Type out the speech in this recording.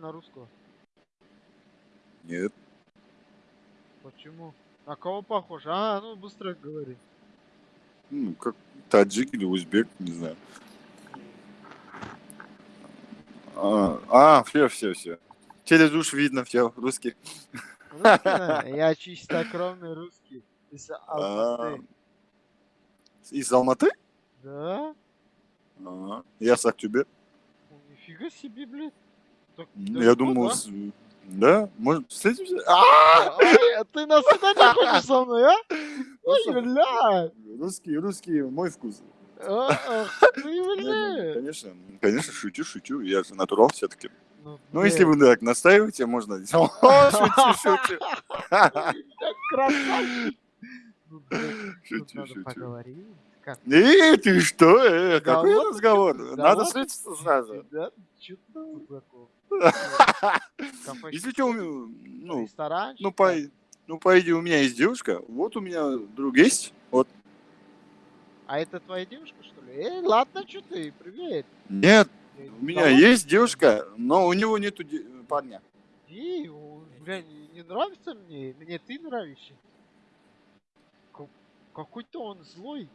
на русского? Нет. Почему? На кого похож? А, ну быстро говори. Ну, как таджик или узбек, не знаю. А, а все, все, все. Через уж видно, все, русский. Русский? Я чистокровный русский. Из А, Алматы. Из Алматы? Да? А, Я с Актюбе. Нифига себе, блядь. Ну, Я думал, да? может, встретимся? А! Ай, а ты на свидание хочешь со мной, а? Ой, Ну, бля! Русский, русский, мой вкус. А, ну! Конечно, конечно, шучу, шучу. Я же натурал все-таки. Ну, если блин, вы так настаиваете, можно. Шучу, шучу. Ну, тут Шучу, надо шучу. поговорить. Как Эй, ты что? Э, Какой Разговор? Надо встретиться сразу. Да? Если что, ну, ну, по, ну, по идее, у меня есть девушка, вот у меня друг есть, вот. А это твоя девушка, что ли? Эй, ладно, что ты, привет. Нет, у меня есть девушка, но у него нету де- парня. Эй, у- бля, не, не нравится мне, мне ты нравишься. Ка- Какой-то он злой.